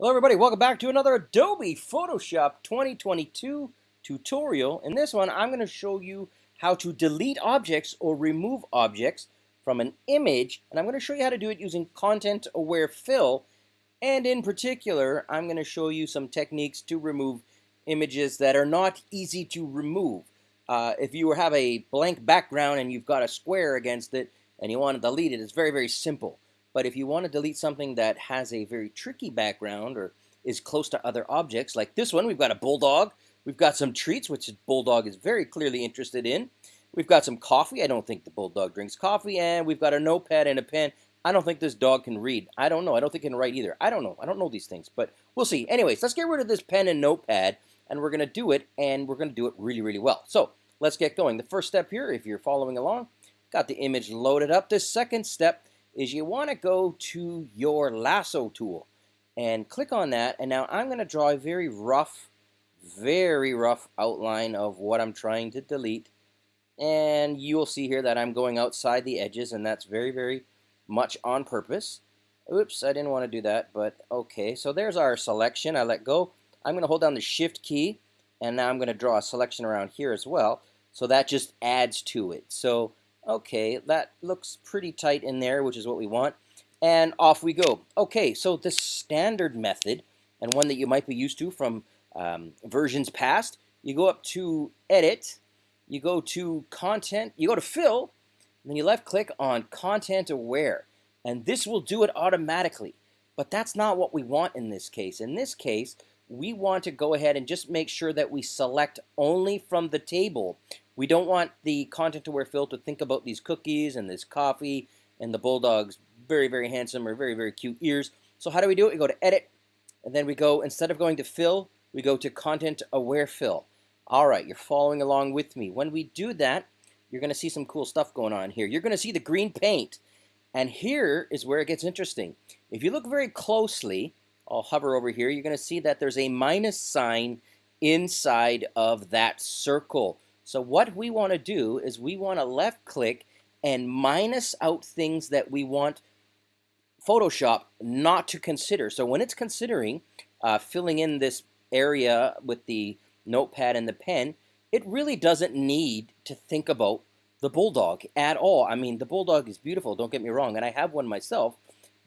Hello everybody, welcome back to another Adobe Photoshop 2022 tutorial. In this one, I'm going to show you how to delete objects or remove objects from an image, and I'm going to show you how to do it using content-aware fill, and in particular, I'm going to show you some techniques to remove images that are not easy to remove. Uh, if you have a blank background and you've got a square against it and you want to delete it, it's very, very simple. But if you want to delete something that has a very tricky background or is close to other objects, like this one, we've got a bulldog. We've got some treats, which the bulldog is very clearly interested in. We've got some coffee. I don't think the bulldog drinks coffee. And we've got a notepad and a pen. I don't think this dog can read. I don't know. I don't think it can write either. I don't know. I don't know these things, but we'll see. Anyways, let's get rid of this pen and notepad, and we're going to do it, and we're going to do it really, really well. So let's get going. The first step here, if you're following along, got the image loaded up. The second step is you want to go to your lasso tool and click on that. And now I'm going to draw a very rough, very rough outline of what I'm trying to delete. And you'll see here that I'm going outside the edges, and that's very, very much on purpose. Oops, I didn't want to do that, but okay. So there's our selection. I let go. I'm going to hold down the Shift key, and now I'm going to draw a selection around here as well. So that just adds to it. So Okay, that looks pretty tight in there, which is what we want. And off we go. Okay, so the standard method, and one that you might be used to from um, versions past, you go up to Edit, you go to Content, you go to Fill, then you left click on Content Aware. And this will do it automatically. But that's not what we want in this case. In this case, we want to go ahead and just make sure that we select only from the table. We don't want the content aware fill to think about these cookies and this coffee and the bulldog's very, very handsome or very, very cute ears. So how do we do it? We go to edit and then we go, instead of going to fill, we go to content aware fill. All right, you're following along with me. When we do that, you're going to see some cool stuff going on here. You're going to see the green paint. And here is where it gets interesting. If you look very closely, I'll hover over here, you're going to see that there's a minus sign inside of that circle. So what we want to do is we want to left click and minus out things that we want Photoshop not to consider. So when it's considering uh, filling in this area with the notepad and the pen, it really doesn't need to think about the Bulldog at all. I mean, the Bulldog is beautiful, don't get me wrong, and I have one myself,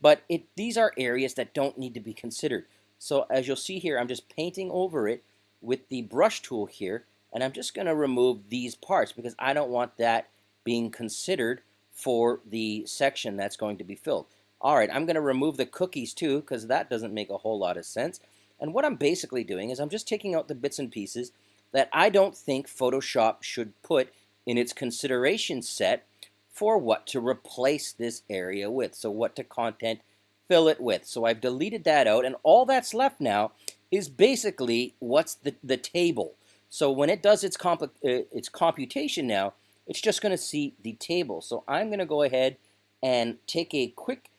but it, these are areas that don't need to be considered. So as you'll see here, I'm just painting over it with the brush tool here, and I'm just going to remove these parts because I don't want that being considered for the section that's going to be filled. All right, I'm going to remove the cookies too because that doesn't make a whole lot of sense. And what I'm basically doing is I'm just taking out the bits and pieces that I don't think Photoshop should put in its consideration set for what to replace this area with. So what to content fill it with. So I've deleted that out and all that's left now is basically what's the, the table. So when it does its, comp uh, its computation now, it's just going to see the table. So I'm going to go ahead and take a quick,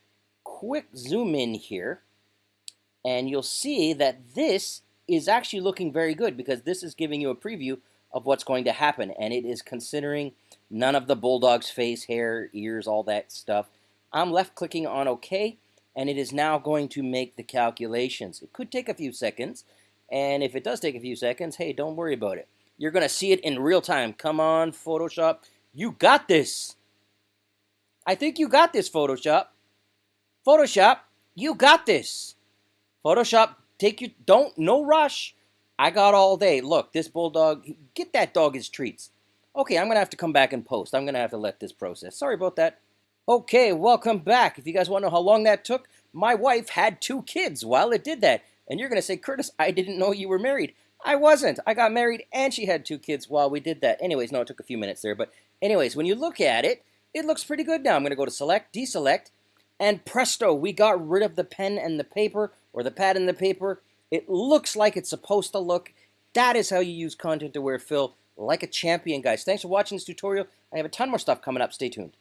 quick zoom in here. And you'll see that this is actually looking very good because this is giving you a preview of what's going to happen. And it is considering None of the bulldog's face, hair, ears, all that stuff. I'm left clicking on OK, and it is now going to make the calculations. It could take a few seconds, and if it does take a few seconds, hey, don't worry about it. You're going to see it in real time. Come on, Photoshop. You got this. I think you got this, Photoshop. Photoshop, you got this. Photoshop, take you, don't, no rush. I got all day. Look, this bulldog, get that dog his treats. Okay, I'm going to have to come back and post. I'm going to have to let this process. Sorry about that. Okay, welcome back. If you guys want to know how long that took, my wife had two kids while it did that. And you're going to say, Curtis, I didn't know you were married. I wasn't. I got married and she had two kids while we did that. Anyways, no, it took a few minutes there. But anyways, when you look at it, it looks pretty good now. I'm going to go to select, deselect, and presto, we got rid of the pen and the paper, or the pad and the paper. It looks like it's supposed to look. That is how you use content aware fill like a champion, guys. Thanks for watching this tutorial. I have a ton more stuff coming up. Stay tuned.